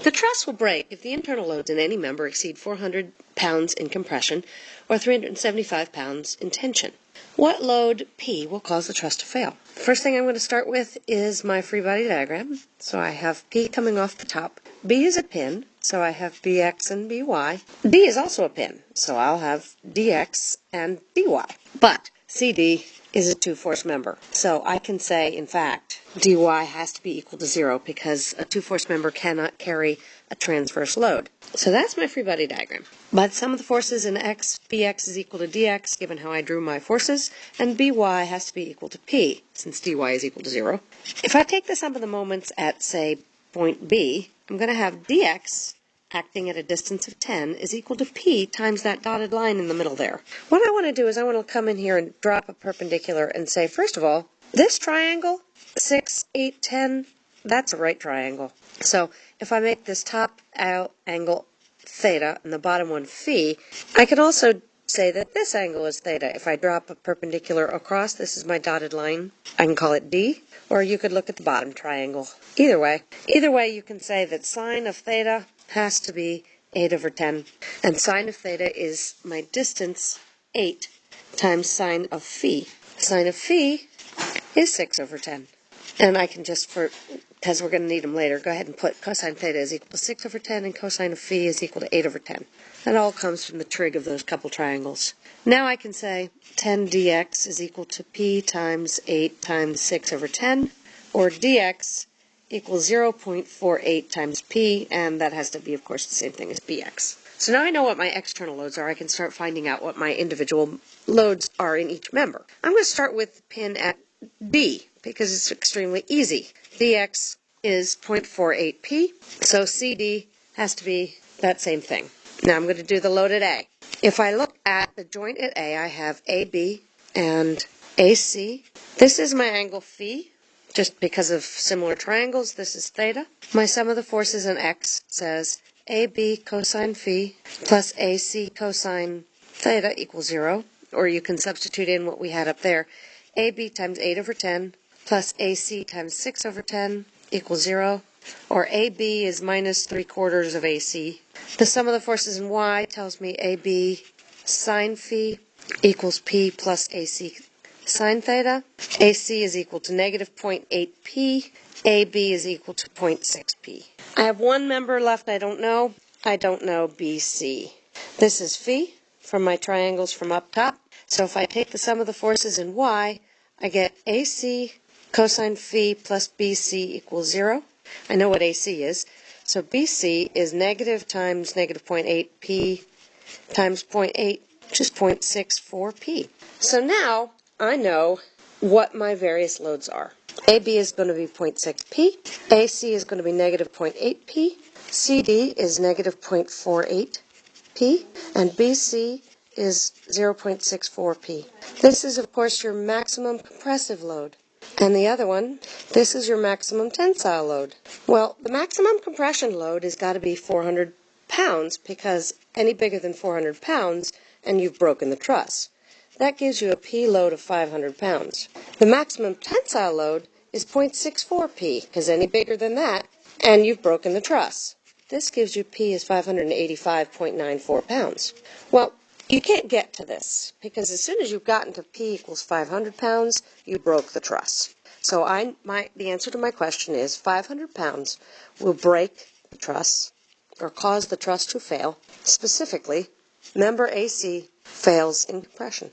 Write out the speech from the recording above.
The truss will break if the internal loads in any member exceed 400 pounds in compression or 375 pounds in tension. What load P will cause the truss to fail? First thing I'm going to start with is my free body diagram. So I have P coming off the top. B is a pin, so I have BX and BY. D is also a pin, so I'll have DX and DY. But CD is a two-force member. So I can say, in fact, dy has to be equal to zero because a two-force member cannot carry a transverse load. So that's my free body diagram. But sum of the forces in x, bx is equal to dx, given how I drew my forces, and by has to be equal to p, since dy is equal to zero. If I take the sum of the moments at, say, point B, I'm going to have dx acting at a distance of 10 is equal to p times that dotted line in the middle there. What I want to do is I want to come in here and drop a perpendicular and say, first of all, this triangle, 6, 8, 10, that's a right triangle. So if I make this top angle theta and the bottom one phi, I can also say that this angle is theta. If I drop a perpendicular across, this is my dotted line, I can call it D, or you could look at the bottom triangle. Either way. Either way, you can say that sine of theta has to be 8 over 10. And sine of theta is my distance, 8, times sine of phi. Sine of phi is 6 over 10. And I can just, for because we're going to need them later, go ahead and put cosine theta is equal to 6 over 10 and cosine of phi is equal to 8 over 10. That all comes from the trig of those couple triangles. Now I can say 10 dx is equal to p times 8 times 6 over 10, or dx equals 0.48 times P, and that has to be, of course, the same thing as BX. So now I know what my external loads are, I can start finding out what my individual loads are in each member. I'm going to start with pin at D, because it's extremely easy. DX is 0.48P, so CD has to be that same thing. Now I'm going to do the load at A. If I look at the joint at A, I have AB and AC. This is my angle phi, just because of similar triangles, this is theta. My sum of the forces in x says AB cosine phi plus AC cosine theta equals 0. Or you can substitute in what we had up there. AB times 8 over 10 plus AC times 6 over 10 equals 0. Or AB is minus 3 quarters of AC. The sum of the forces in y tells me AB sine phi equals P plus AC sine theta. AC is equal to negative 0.8p. AB is equal to 0.6p. I have one member left I don't know. I don't know BC. This is phi from my triangles from up top. So if I take the sum of the forces in y, I get AC cosine phi plus BC equals 0. I know what AC is. So BC is negative times negative 0.8p times 0.8, which is 0.64p. So now I know what my various loads are. AB is going to be 0.6p, AC is going to be negative 0.8p, CD is negative 0.48p, and BC is 0.64p. This is, of course, your maximum compressive load. And the other one, this is your maximum tensile load. Well, the maximum compression load has got to be 400 pounds because any bigger than 400 pounds and you've broken the truss. That gives you a P load of 500 pounds. The maximum tensile load is 0.64 P, because any bigger than that, and you've broken the truss. This gives you P is 585.94 pounds. Well, you can't get to this, because as soon as you've gotten to P equals 500 pounds, you broke the truss. So I, my, the answer to my question is 500 pounds will break the truss, or cause the truss to fail. Specifically, member AC fails in compression.